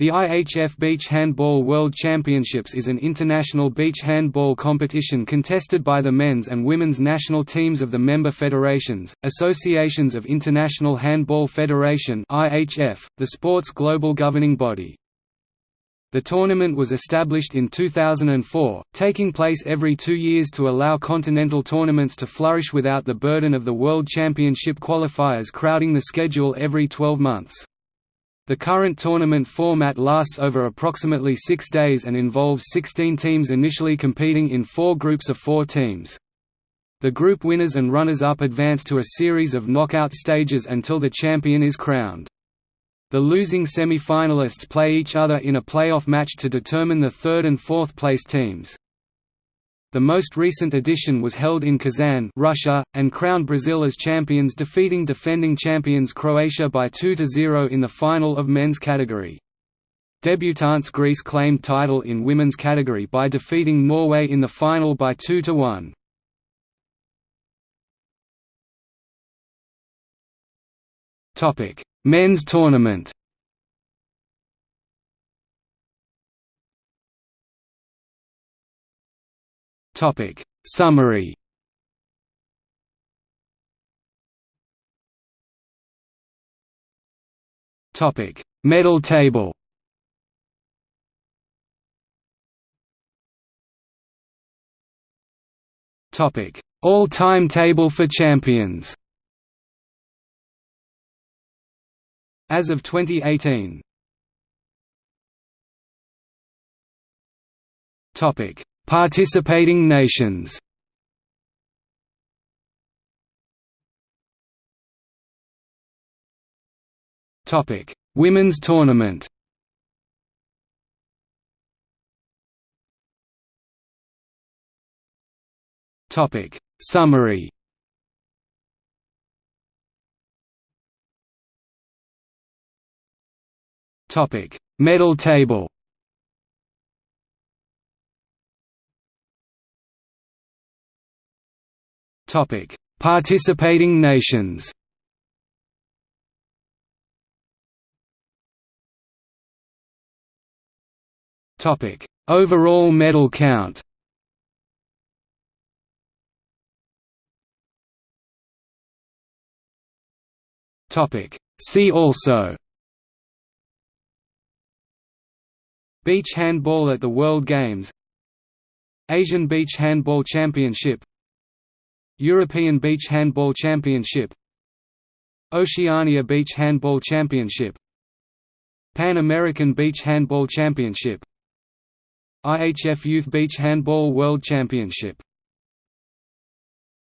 The IHF Beach Handball World Championships is an international beach handball competition contested by the men's and women's national teams of the member federations, Associations of International Handball Federation (IHF), the sport's global governing body. The tournament was established in 2004, taking place every two years to allow continental tournaments to flourish without the burden of the World Championship qualifiers crowding the schedule every 12 months. The current tournament format lasts over approximately six days and involves 16 teams initially competing in four groups of four teams. The group winners and runners-up advance to a series of knockout stages until the champion is crowned. The losing semi-finalists play each other in a playoff match to determine the third and fourth place teams. The most recent edition was held in Kazan Russia, and crowned Brazil as champions defeating defending champions Croatia by 2–0 in the final of men's category. Debutants Greece claimed title in women's category by defeating Norway in the final by 2–1. Men's tournament Topic. Summary. Topic. Medal table. Topic. All-time table for champions. As of 2018 Topic Participating nations Topic: Women's tournament. Topic: Summary. Topic: Medal table. Topic: Participating nations. Topic: Overall medal count. Topic: See also. Beach handball at the World Games Asian Beach Handball Championship European Beach Handball Championship Oceania Beach Handball Championship Pan American Beach Handball Championship IHF Youth Beach Handball World Championship